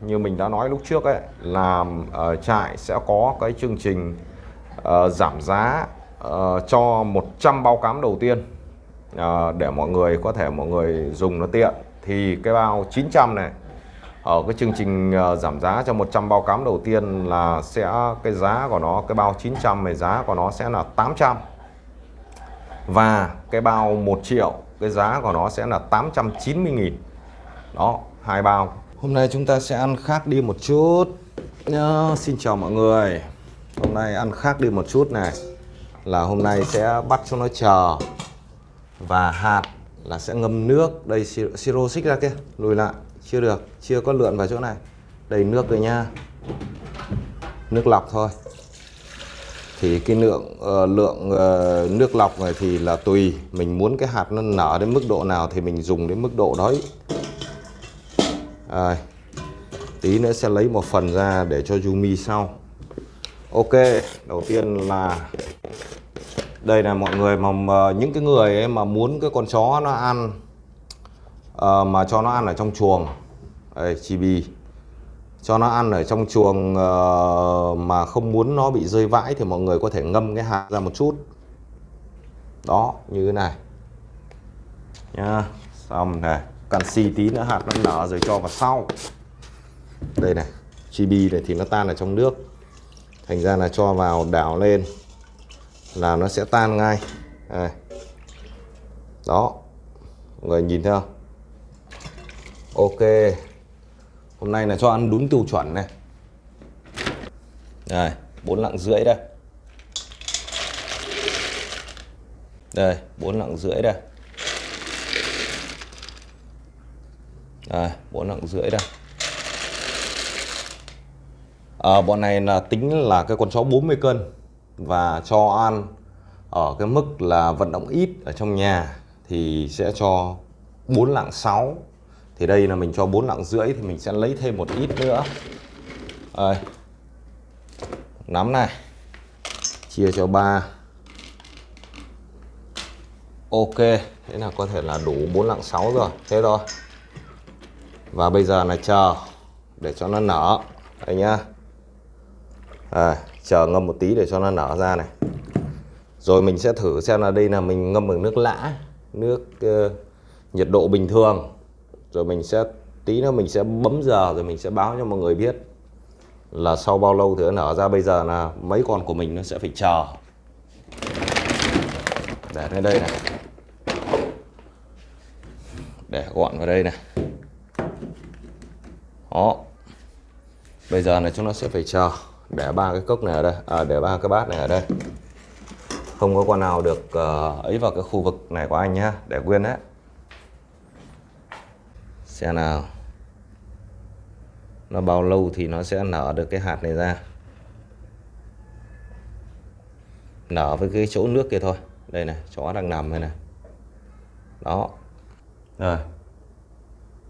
như mình đã nói lúc trước ấy là uh, ờ, trại sẽ có cái chương trình uh, giảm giá uh, cho 100 bao cám đầu tiên uh, để mọi người có thể mọi người dùng nó tiện. Thì cái bao 900 này ở cái chương trình uh, giảm giá cho 100 bao cám đầu tiên là sẽ cái giá của nó cái bao 900 này giá của nó sẽ là 800 và cái bao 1 triệu cái giá của nó sẽ là 890.000 đó hai bao hôm nay chúng ta sẽ ăn khác đi một chút. À, xin chào mọi người. Hôm nay ăn khác đi một chút này. Là hôm nay sẽ bắt cho nó chờ. Và hạt là sẽ ngâm nước. Đây siro xích ra kia. Lùi lại. Chưa được. Chưa có lượn vào chỗ này. Đầy nước rồi nha. Nước lọc thôi. Thì cái lượng uh, lượng uh, nước lọc này thì là tùy. Mình muốn cái hạt nó nở đến mức độ nào thì mình dùng đến mức độ đấy à, tí nữa sẽ lấy một phần ra để cho Yumi sau. Ok đầu tiên là đây là mọi người mà những cái người ấy mà muốn cái con chó nó ăn à, mà cho nó ăn ở trong chuồng. Đây chibi. Cho nó ăn ở trong chuồng uh, mà không muốn nó bị rơi vãi thì mọi người có thể ngâm cái hạt ra một chút. Đó như thế này. Nha xong này canxi tí nữa hạt nó nở rồi cho vào sau. Đây này chibi này thì nó tan ở trong nước. Thành ra là cho vào đảo lên, là nó sẽ tan ngay. Đây. đó. Mọi người nhìn thấy không ok. Hôm nay là cho ăn đúng tiêu chuẩn này. Đây, bốn lạng rưỡi đây. Đây, bốn lạng rưỡi đây. Đây bốn lạng rưỡi đây. À, bọn này là tính là cái con chó 40 cân và cho ăn ở cái mức là vận động ít ở trong nhà thì sẽ cho 4 lạng 6 thì đây là mình cho 4 lạng rưỡi thì mình sẽ lấy thêm một ít nữa. Đây. nắm này. Chia cho 3 ok thế là có thể là đủ 4 lạng 6 rồi. Thế thôi và bây giờ là chờ để cho nó nở. Đây nhá. À, chờ ngâm một tí để cho nó nở ra này. Rồi mình sẽ thử xem là đây là mình ngâm bằng nước lã nước uh, nhiệt độ bình thường. Rồi mình sẽ tí nữa mình sẽ bấm giờ rồi mình sẽ báo cho mọi người biết là sau bao lâu thì nó nở ra. Bây giờ là mấy con của mình nó sẽ phải chờ. Để lên đây này. Để gọn vào đây này đó. Bây giờ này chúng nó sẽ phải chờ. Để ba cái cốc này ở đây. À, để ba cái bát này ở đây. Không có con nào được uh, ấy vào cái khu vực này của anh nhá. Để quên đấy. Xem nào. Nó bao lâu thì nó sẽ nở được cái hạt này ra? Nở với cái chỗ nước kia thôi. Đây này chó đang nằm đây này. Đó. Rồi.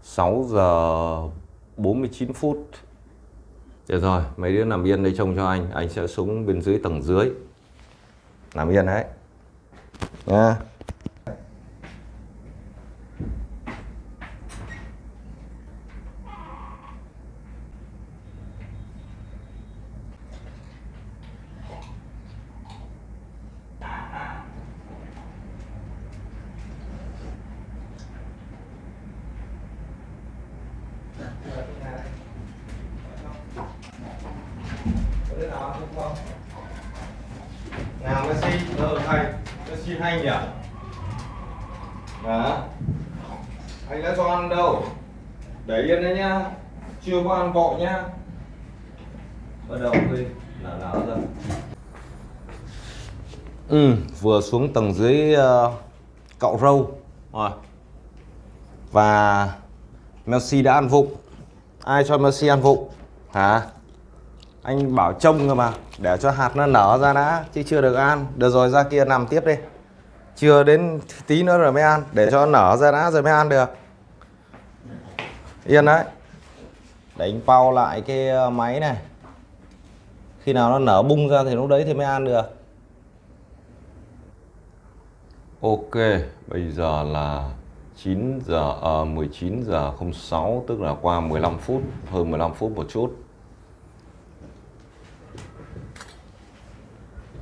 6 giờ 49 phút. Được rồi, mấy đứa nằm yên đây trông cho anh. Anh sẽ xuống bên dưới tầng dưới. Nằm yên đấy. Nha. yeah Messi ờ thầy Messi hay nhỉ đó anh đã cho ăn đâu để yên đấy nhá ăn vội nhá bắt đầu đi nở nở ra. Ừ vừa xuống tầng dưới uh, cạo râu. Rồi. Và Messi đã ăn vụng. Ai cho Messi ăn vụng? Hả? Anh bảo trông cơ mà để cho hạt nó nở ra đã chứ chưa được ăn. Được rồi ra kia nằm tiếp đi. Chưa đến tí nữa rồi mới ăn. Để cho nó nở ra đã rồi mới ăn được. Yên đấy đánh bao lại cái ờ, máy này. Khi nào nó nở bung ra thì lúc đấy thì mới ăn được. Ok bây giờ là 9 giờ ờ, à, 19 giờ 06 tức là qua 15 phút hơn 15 phút một chút.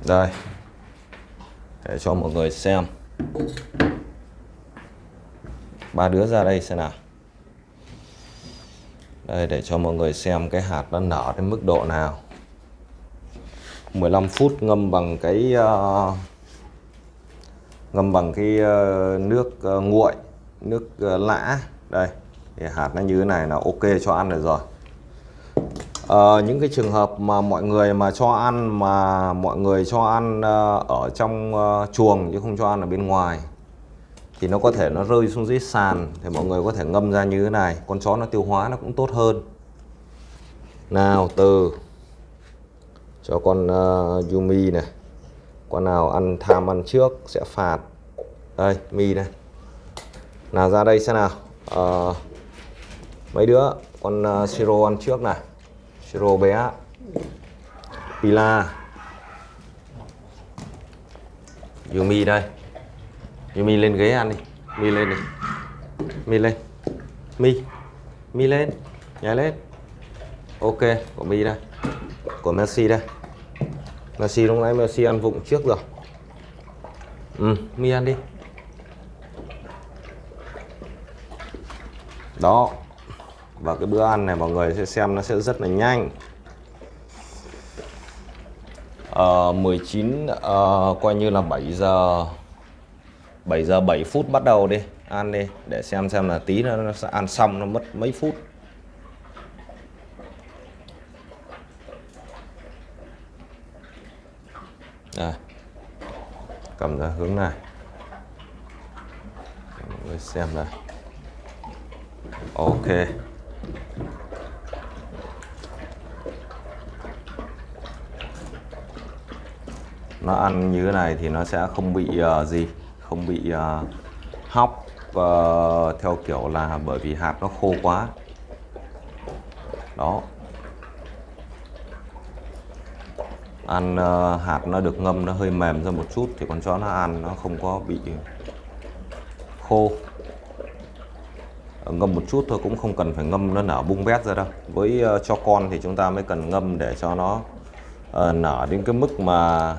Đây. Để cho mọi người xem. Ba đứa ra đây xem nào đây để cho mọi người xem cái hạt nó nở đến mức độ nào. 15 phút ngâm bằng cái uh, ngâm bằng cái uh, nước uh, nguội nước uh, lã. Đây thì hạt nó như thế này là ok cho ăn được rồi. À, những cái trường hợp mà mọi người mà cho ăn mà mọi người cho ăn uh, ở trong uh, chuồng chứ không cho ăn ở bên ngoài thì nó có thể nó rơi xuống dưới sàn thì mọi người có thể ngâm ra như thế này. Con chó nó tiêu hóa nó cũng tốt hơn. Nào từ. Cho con uh, Yumi này. Con nào ăn tham ăn trước sẽ phạt. Đây mi này. Nào ra đây xem nào. Uh, mấy đứa con ờ, uh, siro ăn trước này. Siro bé. Pila. Yumi đây mi lên ghế ăn đi. Mi lên đi. Mi lên. Mi. Mi lên. Nhảy lên. Ok của mi đây. Của Messi đây. Messi lúc nãy Messi ăn vụng trước rồi. Ừ mi ăn đi. Đó. Và cái bữa ăn này mọi người sẽ xem nó sẽ rất là nhanh. Uh, 19 uh, coi như là 7 giờ 7 giờ 7 phút bắt đầu đi. Ăn đi để xem xem là tí nữa nó sẽ ăn xong nó mất mấy phút. À, cầm ra hướng này. Mọi người xem đây. Ok. Nó ăn như thế này thì nó sẽ không bị uh, gì không bị uh, hóc uh, theo kiểu là bởi vì hạt nó khô quá. Đó. Ăn uh, hạt nó được ngâm nó hơi mềm ra một chút thì con chó nó ăn nó không có bị khô. Ngâm một chút thôi cũng không cần phải ngâm nó nở bung bét ra đâu. Với uh, cho con thì chúng ta mới cần ngâm để cho nó uh, nở đến cái mức mà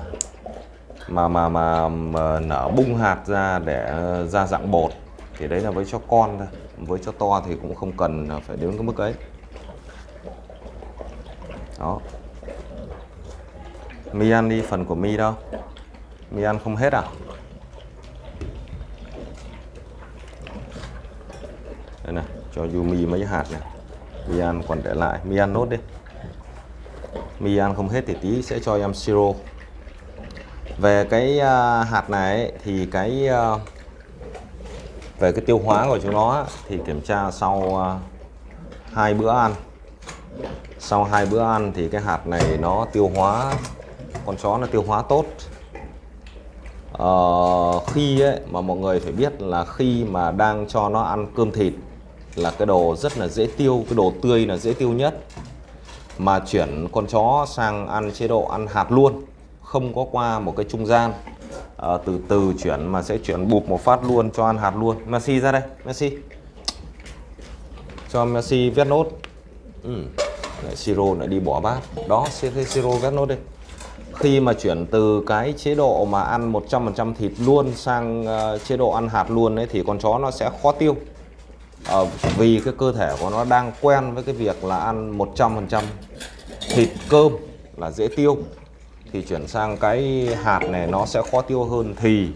mà mà mà, mà nở bung hạt ra để ờ, ra dạng bột thì đấy là với cho con thôi. Với cho to thì cũng không cần phải đến cái mức ấy. Đó. Mi ăn đi phần của mi đâu? Mi ăn không hết à? Đây này cho Yumi mấy hạt này. Mi ăn còn để lại. Mi ăn nốt đi. Mi ăn không hết thì tí sẽ cho em siro về cái à, hạt này thì cái à, về cái tiêu hóa của chúng nó thì kiểm tra sau à, hai bữa ăn. Sau hai bữa ăn thì cái hạt này nó tiêu hóa con chó nó tiêu hóa tốt. Ờ, khi ấy, mà mọi người phải biết là khi mà đang cho nó ăn cơm thịt là cái đồ rất là dễ tiêu cái đồ tươi là dễ tiêu nhất. Mà chuyển con chó sang ăn chế độ ăn hạt luôn không có qua một cái trung gian. À, từ từ chuyển mà sẽ chuyển bụp một phát luôn cho ăn hạt luôn. Messi ra đây Messi. Cho Messi viết nốt. Ừ. Lại siro lại đi bỏ bát. Đó siro viết nốt đi khi mà chuyển từ cái chế độ mà ăn 100% thịt luôn sang uh, chế độ ăn hạt luôn ấy thì con chó nó sẽ khó tiêu. À, vì cái cơ thể của nó đang quen với cái việc là ăn 100% thịt cơm là dễ tiêu thì chuyển sang cái hạt này, nó sẽ khó tiêu hơn thì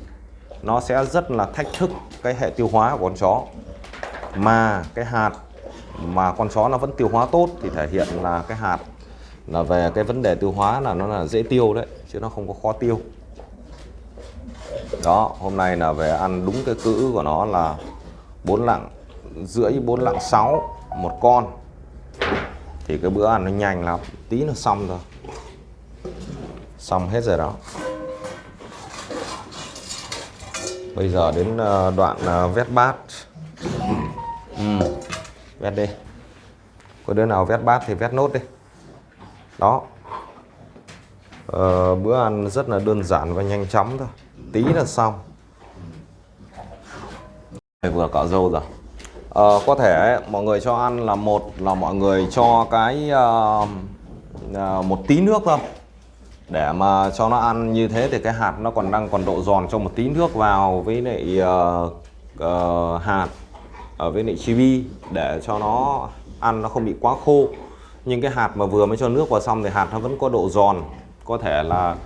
nó sẽ rất là thách thức cái hệ tiêu hóa của con chó. Mà cái hạt mà con chó nó vẫn tiêu hóa tốt thì thể hiện là cái hạt là về cái vấn đề tiêu hóa là nó là dễ tiêu đấy, chứ nó không có khó tiêu. Đó, hôm nay là về ăn đúng cái cữ của nó là bốn lạng rưỡi, bốn lạng sáu một con. Thì cái bữa ăn nó nhanh lắm, tí nó xong rồi xong hết rồi đó. Bây giờ đến ờ, đoạn ờ, vét bát. Ừ. vét đi. Có đứa nào vét bát thì vét nốt đi. Đó. Ờ, bữa ăn rất là đơn giản và nhanh chóng thôi. Tí là xong. Vừa cạo râu rồi. Ờ, có thể mọi người cho ăn là một là mọi người cho cái uh, uh, một tí nước thôi để mà cho nó ăn như thế thì cái hạt nó còn đang còn độ giòn cho một tí nước vào với lại uh, uh, hạt ở với lại chibi để cho nó ăn nó không bị quá khô. Nhưng cái hạt mà vừa mới cho nước vào xong thì hạt nó vẫn có độ giòn có thể là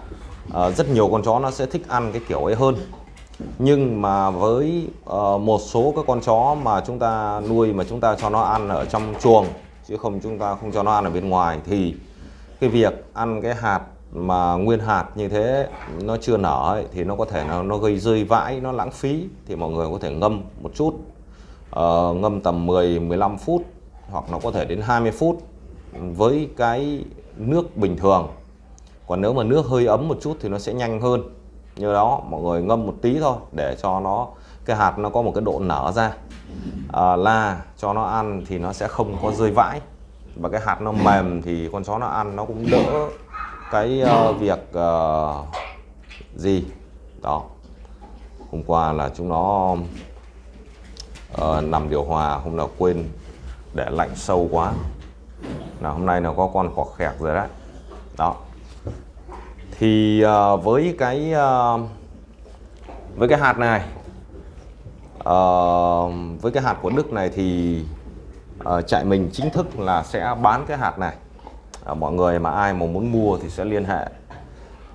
uh, rất nhiều con chó nó sẽ thích ăn cái kiểu ấy hơn. Nhưng mà với uh, một số các con chó mà chúng ta nuôi mà chúng ta cho nó ăn ở trong chuồng chứ không chúng ta không cho nó ăn ở bên ngoài thì cái việc ăn cái hạt mà nguyên hạt như thế nó chưa nở ấy, thì nó có thể nó, nó gây rơi vãi nó lãng phí thì mọi người có thể ngâm một chút. Uh, ngâm tầm 10 15 phút hoặc nó có thể đến 20 phút với cái nước bình thường. Còn nếu mà nước hơi ấm một chút thì nó sẽ nhanh hơn. Như đó mọi người ngâm một tí thôi để cho nó cái hạt nó có một cái độ nở ra. Ờ, à, là cho nó ăn thì nó sẽ không có rơi vãi. Và cái hạt nó mềm thì con chó nó ăn nó cũng đỡ cái uh, việc uh, gì? Đó. Hôm qua là chúng nó uh, nằm điều hòa hôm nào quên để lạnh sâu quá. Là hôm nay nó có con cọt khẹt rồi đấy. Đó. Thì uh, với cái uh, với cái hạt này uh, với cái hạt của Đức này thì uh, trại mình chính thức là sẽ bán cái hạt này. À, mọi người mà ai mà muốn mua thì sẽ liên hệ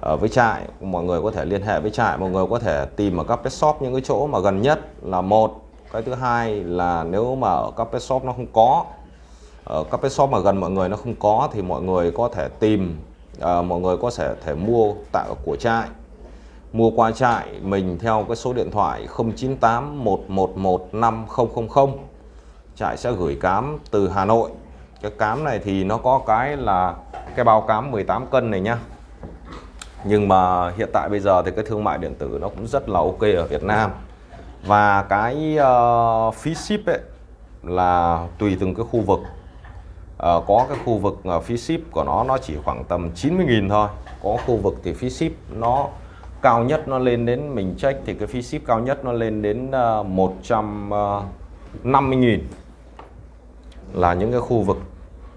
à, với trại. Mọi người có thể liên hệ với trại mọi người có thể tìm ở các pet shop những cái chỗ mà gần nhất là một. Cái thứ hai là nếu mà ở các pet shop nó không có ở các pet shop mà gần mọi người nó không có thì mọi người có thể tìm à, mọi người có thể thể mua tại của trại. Mua qua trại mình theo cái số điện thoại 098 111 5000 trại sẽ gửi cám từ Hà Nội cái cám này thì nó có cái là cái bao cám 18 cân này nhá. Nhưng mà hiện tại bây giờ thì cái thương mại điện tử nó cũng rất là ok ở Việt Nam. Và cái uh, phí ship ấy là tùy từng cái khu vực. Uh, có cái khu vực uh, phí ship của nó nó chỉ khoảng tầm 90.000 thôi. Có khu vực thì phí ship nó cao nhất nó lên đến mình check thì cái phí ship cao nhất nó lên đến uh, 150.000 là những cái khu vực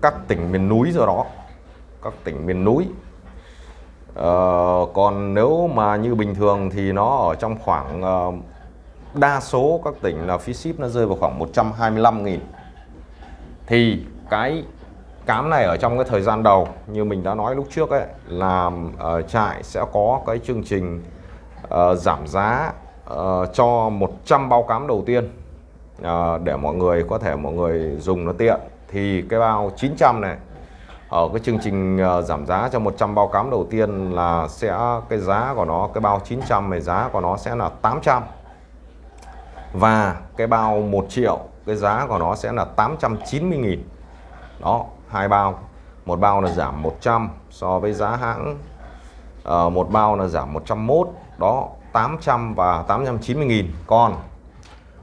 các tỉnh miền núi do đó. Các tỉnh miền núi. Ờ, còn nếu mà như bình thường thì nó ở trong khoảng uh, đa số các tỉnh là phí ship nó rơi vào khoảng 125.000 thì cái cám này ở trong cái thời gian đầu như mình đã nói lúc trước ấy là uh, trại sẽ có cái chương trình uh, giảm giá uh, cho 100 bao cám đầu tiên. Ờ, để mọi người có thể mọi người dùng nó tiện. Thì cái bao 900 này ở cái chương trình uh, giảm giá cho 100 bao cám đầu tiên là sẽ cái giá của nó cái bao 900 này giá của nó sẽ là 800 và cái bao 1 triệu cái giá của nó sẽ là 890.000 đó hai bao. Một bao là giảm 100 so với giá hãng. Uh, một bao là giảm 101 đó 800 và 890.000 còn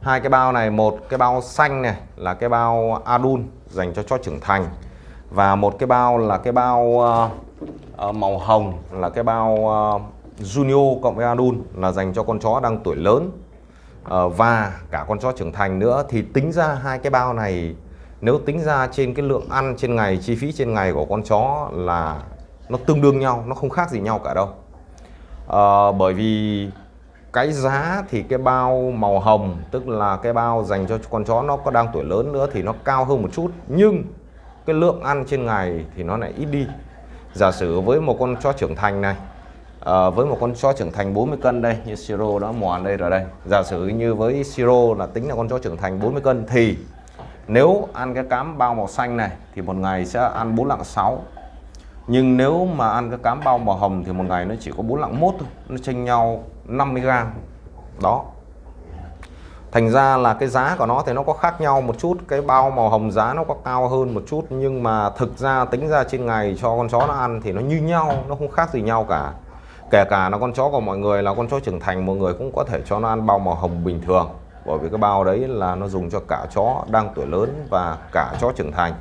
hai cái bao này một cái bao xanh này là cái bao adun dành cho chó trưởng thành. Và một cái bao là cái bao uh, màu hồng là cái bao ờ, uh, Junior cộng với adun là dành cho con chó đang tuổi lớn. Uh, và cả con chó trưởng thành nữa. Thì tính ra hai cái bao này nếu tính ra trên cái lượng ăn trên ngày chi phí trên ngày của con chó là nó tương đương nhau nó không khác gì nhau cả đâu. À, bởi vì cái giá thì cái bao màu hồng tức là cái bao dành cho con chó nó có đang tuổi lớn nữa thì nó cao hơn một chút nhưng cái lượng ăn trên ngày thì nó lại ít đi. Giả sử với một con chó trưởng thành này à, với một con chó trưởng thành 40 cân đây như siro đó mòn đây rồi đây. Giả sử như với siro là tính là con chó trưởng thành 40 cân thì nếu ăn cái cám bao màu xanh này thì một ngày sẽ ăn 4 lạng 6 nhưng nếu mà ăn cái cám bao màu hồng thì một ngày nó chỉ có 4 lạng 1 thôi nó chênh nhau 50g đó. Thành ra là cái giá của nó thì nó có khác nhau một chút, cái bao màu hồng giá nó có cao hơn một chút, nhưng mà thực ra tính ra trên ngày cho con chó nó ăn thì nó như nhau, nó không khác gì nhau cả. Kể cả là con chó của mọi người là con chó trưởng thành, mọi người cũng có thể cho nó ăn bao màu hồng bình thường. Bởi vì cái bao đấy là nó dùng cho cả chó đang tuổi lớn và cả chó trưởng thành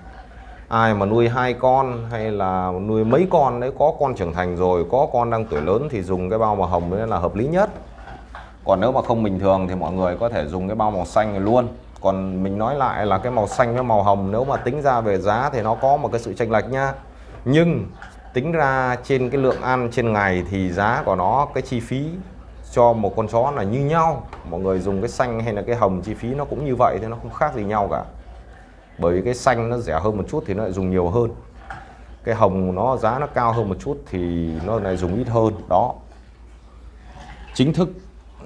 ai mà nuôi hai con hay là nuôi mấy con đấy có con trưởng thành rồi, có con đang tuổi lớn thì dùng cái bao màu hồng đấy là hợp lý nhất. Còn nếu mà không bình thường thì mọi người có thể dùng cái bao màu xanh luôn. Còn mình nói lại là cái màu xanh với màu hồng nếu mà tính ra về giá thì nó có một cái sự chênh lệch nhá nhưng tính ra trên cái lượng ăn trên ngày thì giá của nó, cái chi phí cho một con chó là như nhau. Mọi người dùng cái xanh hay là cái hồng chi phí nó cũng như vậy thì nó không khác gì nhau cả bởi vì cái xanh nó rẻ hơn một chút thì nó lại dùng nhiều hơn. Cái hồng nó giá nó cao hơn một chút thì nó lại dùng ít hơn đó. Chính thức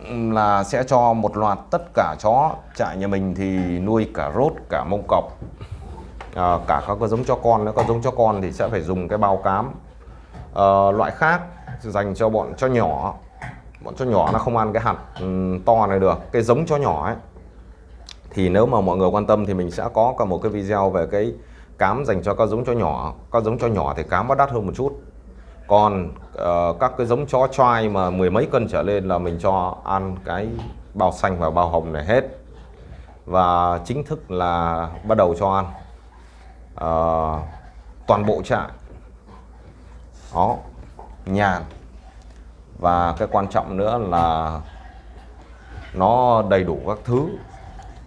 ừ, là sẽ cho một loạt tất cả chó trại nhà mình thì nuôi cả rốt cả mông cọp. À, cả các cái giống cho con nữa có giống cho con thì sẽ phải dùng cái bao cám. À, loại khác dành cho bọn cho nhỏ. Bọn cho nhỏ nó không ăn cái hạt ừ, to này được. Cái giống cho nhỏ ấy thì nếu mà mọi người quan tâm thì mình sẽ có cả một cái video về cái cám dành cho các giống chó nhỏ. Các giống chó nhỏ thì cám nó đắt hơn một chút. Còn uh, các cái giống chó trai mà mười mấy cân trở lên là mình cho ăn cái bao xanh và bao hồng này hết. Và chính thức là bắt đầu cho ăn. Uh, toàn bộ trại. Đó nhàn và cái quan trọng nữa là nó đầy đủ các thứ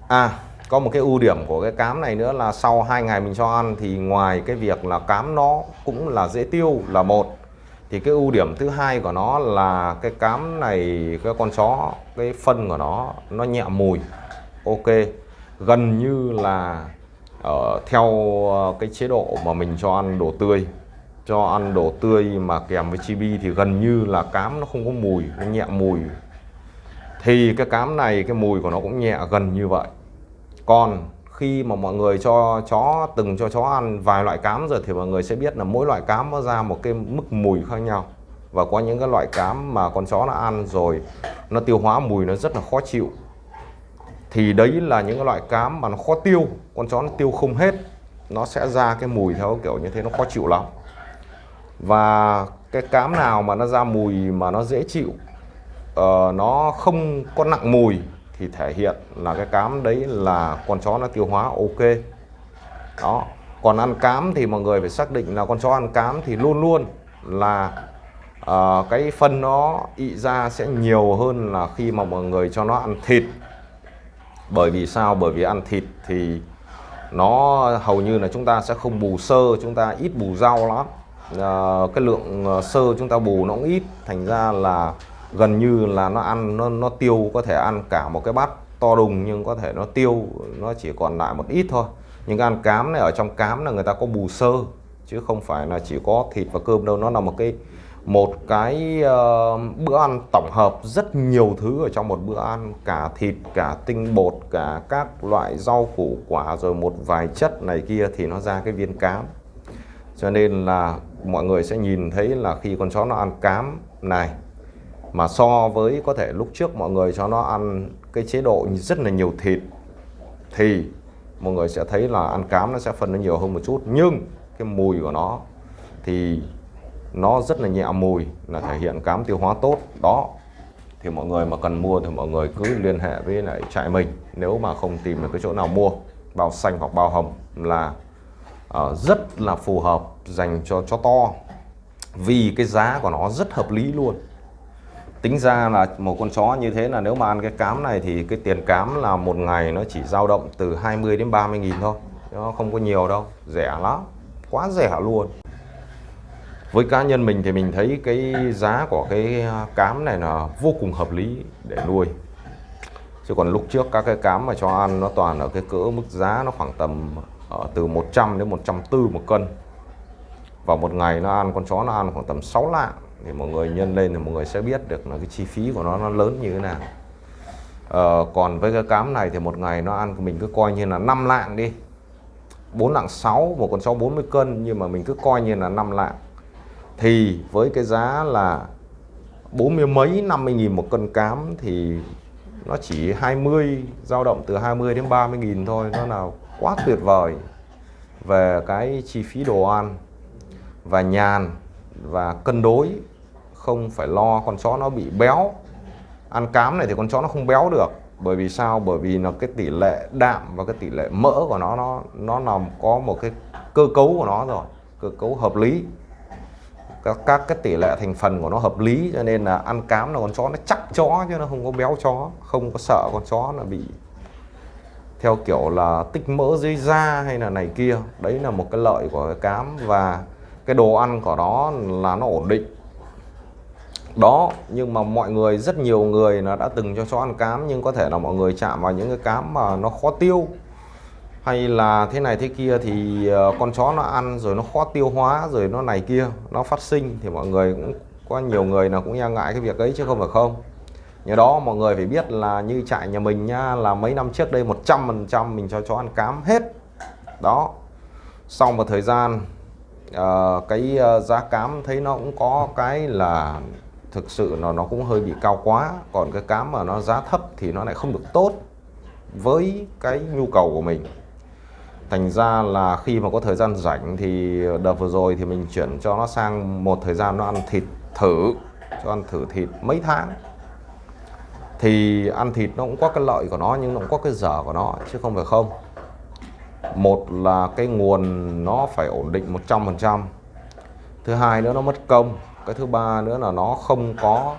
à có một cái ưu điểm của cái cám này nữa là sau hai ngày mình cho ăn thì ngoài cái việc là cám nó cũng là dễ tiêu là một. Thì cái ưu điểm thứ hai của nó là cái cám này cái con chó cái phân của nó nó nhẹ mùi ok. Gần như là uh, theo ờ, cái chế độ mà mình cho ăn đồ tươi cho ăn đồ tươi mà kèm với chibi thì gần như là cám nó không có mùi nó nhẹ mùi. Thì cái cám này cái mùi của nó cũng nhẹ gần như vậy còn khi mà mọi người cho chó từng cho chó ăn vài loại cám rồi thì mọi người sẽ biết là mỗi loại cám nó ra một cái mức mùi khác nhau. Và có những cái loại cám mà con chó nó ăn rồi nó tiêu hóa mùi nó rất là khó chịu. Thì đấy là những cái loại cám mà nó khó tiêu con chó nó tiêu không hết nó sẽ ra cái mùi theo kiểu như thế nó khó chịu lắm. Và cái cám nào mà nó ra mùi mà nó dễ chịu uh, nó không có nặng mùi thì thể hiện là cái cám đấy là con chó nó tiêu hóa ok. Đó. Còn ăn cám thì mọi người phải xác định là con chó ăn cám thì luôn luôn là uh, cái phân nó ị ra sẽ nhiều hơn là khi mà mọi người cho nó ăn thịt. Bởi vì sao? Bởi vì ăn thịt thì nó hầu như là chúng ta sẽ không bù sơ chúng ta ít bù rau lắm. Uh, cái lượng ờ, sơ chúng ta bù nó cũng ít thành ra là gần như là nó ăn nó nó tiêu có thể ăn cả một cái bát to đùng nhưng có thể nó tiêu nó chỉ còn lại một ít thôi. Nhưng ăn cám này ở trong cám là người ta có bù sơ chứ không phải là chỉ có thịt và cơm đâu. Nó là một cái một cái uh, bữa ăn tổng hợp rất nhiều thứ ở trong một bữa ăn. Cả thịt cả tinh bột cả các loại rau củ quả rồi một vài chất này kia thì nó ra cái viên cám. Cho nên là mọi người sẽ nhìn thấy là khi con chó nó ăn cám này mà so với có thể lúc trước mọi người cho nó ăn cái chế độ rất là nhiều thịt thì mọi người sẽ thấy là ăn cám nó sẽ phân nó nhiều hơn một chút. Nhưng cái mùi của nó thì nó rất là nhẹ mùi là thể hiện cám tiêu hóa tốt. Đó thì mọi người mà cần mua thì mọi người cứ liên hệ với lại trại mình. Nếu mà không tìm được cái chỗ nào mua bao xanh hoặc bao hồng là uh, rất là phù hợp dành cho chó to. Vì cái giá của nó rất hợp lý luôn tính ra là một con chó như thế là nếu mà ăn cái cám này thì cái tiền cám là một ngày nó chỉ dao động từ 20 đến 30 nghìn thôi. Nó không có nhiều đâu, rẻ lắm, quá rẻ luôn. Với cá nhân mình thì mình thấy cái giá của cái à, cám này là vô cùng hợp lý để nuôi. Chứ còn lúc trước các cái cám mà cho ăn nó toàn ở cái cỡ mức giá nó khoảng tầm ở từ 100 đến 140 một cân. Và một ngày nó ăn, con chó nó ăn khoảng tầm 6 lạng thì mọi người nhân lên thì mọi người sẽ biết được là cái chi phí của nó nó lớn như thế nào. Ờ, còn với cái cám này thì một ngày nó ăn mình cứ coi như là 5 lạng đi. 4 lạng 6 một con chó 40 cân nhưng mà mình cứ coi như là 5 lạng. Thì với cái giá là 40 mấy 50 nghìn một cân cám thì nó chỉ 20 dao động từ 20 đến 30 nghìn thôi nó là quá tuyệt vời về cái chi phí đồ ăn và nhàn và cân đối không phải lo con chó nó bị béo. Ăn cám này thì con chó nó không béo được. Bởi vì sao? Bởi vì là cái tỷ lệ đạm và cái tỷ lệ mỡ của nó nó nó nằm có một cái cơ cấu của nó rồi cơ cấu hợp lý. Các, các cái tỷ lệ thành phần của nó hợp lý cho nên là ăn cám là con chó nó chắc chó chứ nó không có béo chó không có sợ con chó là bị theo kiểu là tích mỡ dưới da hay là này kia. Đấy là một cái lợi của cái cám và cái đồ ăn của nó là nó ổn định. Đó, nhưng mà mọi người, rất nhiều người là đã từng cho chó ăn cám, nhưng có thể là mọi người chạm vào những cái cám mà nó khó tiêu. Hay là thế này thế kia thì ờ, con chó nó ăn rồi nó khó tiêu hóa rồi nó này kia, nó phát sinh thì mọi người cũng, có nhiều người là cũng e ngại cái việc ấy chứ không phải không. Nhờ đó mọi người phải biết là như trại nhà mình nhá là mấy năm trước đây 100% mình cho chó ăn cám hết. Đó. Sau một thời gian uh, cái uh, giá cám thấy nó cũng có cái là thực sự nó nó cũng hơi bị cao quá. Còn cái cám mà nó giá thấp thì nó lại không được tốt với cái nhu cầu của mình. Thành ra là khi mà có thời gian rảnh thì đợt vừa rồi thì mình chuyển cho nó sang một thời gian nó ăn thịt thử cho ăn thử thịt mấy tháng. Thì ăn thịt nó cũng có cái lợi của nó nhưng nó cũng có cái dở của nó chứ không phải không một là cái nguồn nó phải ổn định 100% thứ hai nữa nó mất công. Cái thứ ba nữa là nó không có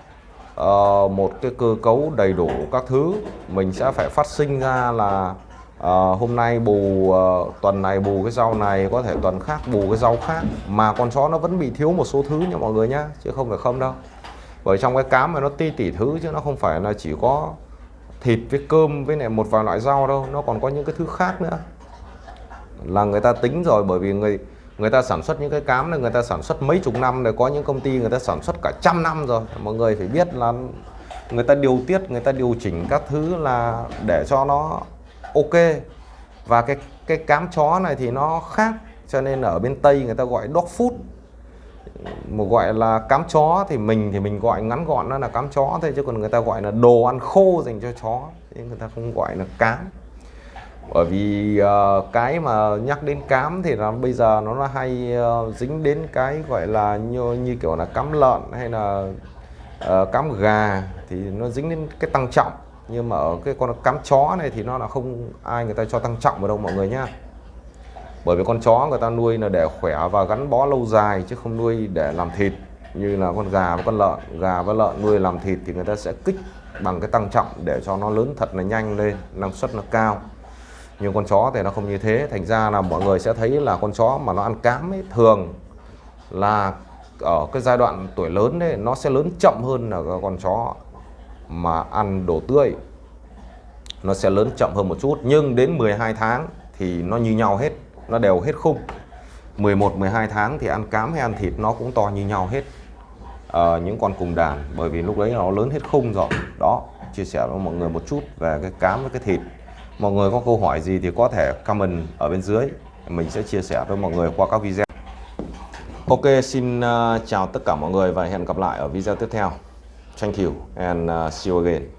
uh, một cái cơ cấu đầy đủ các thứ. Mình sẽ phải phát sinh ra là uh, hôm nay bù uh, tuần này bù cái rau này có thể tuần khác bù cái rau khác. Mà con chó nó vẫn bị thiếu một số thứ nha mọi người nhá chứ không phải không đâu. Bởi trong cái cám mà nó ti tỉ thứ chứ nó không phải là chỉ có thịt với cơm với này một vài loại rau đâu nó còn có những cái thứ khác nữa là người ta tính rồi, bởi vì người người ta sản xuất những cái cám này, người ta sản xuất mấy chục năm rồi, có những công ty người ta sản xuất cả trăm năm rồi. Mọi người phải biết là người ta điều tiết, người ta điều chỉnh các thứ là để cho nó ok. Và cái cái cám chó này thì nó khác, cho nên ở bên tây người ta gọi dog food. Một gọi là cám chó thì mình thì mình gọi ngắn gọn nó là cám chó thôi, chứ còn người ta gọi là đồ ăn khô dành cho chó nên người ta không gọi là cám bởi vì uh, cái mà nhắc đến cám thì là bây giờ nó là hay uh, dính đến cái gọi là như, như kiểu là cám lợn hay là uh, cám gà thì nó dính đến cái tăng trọng. Nhưng mà ở cái con cám chó này thì nó là không ai người ta cho tăng trọng vào đâu mọi người nhá. Bởi vì con chó người ta nuôi là để khỏe và gắn bó lâu dài chứ không nuôi để làm thịt. Như là con gà và con lợn. Gà và lợn nuôi làm thịt thì người ta sẽ kích bằng cái tăng trọng để cho nó lớn thật là nhanh lên năng suất nó cao nhưng con chó thì nó không như thế. Thành ra là mọi người sẽ thấy là con chó mà nó ăn cám ấy thường là ở cái giai đoạn tuổi lớn đấy nó sẽ lớn chậm hơn là con chó mà ăn đồ tươi. Nó sẽ lớn chậm hơn một chút. Nhưng đến 12 tháng thì nó như nhau hết. Nó đều hết khung. 11 12 tháng thì ăn cám hay ăn thịt nó cũng to như nhau hết. À, những con cùng đàn. Bởi vì lúc đấy nó lớn hết khung rồi. Đó chia sẻ với mọi người một chút về cái cám với cái thịt mọi người có câu hỏi gì thì có thể comment ở bên dưới. Mình sẽ chia sẻ với mọi người qua các video. Ok, xin ờ, chào tất cả mọi người và hẹn gặp lại ở video tiếp theo. Thank you and ờ, see you again.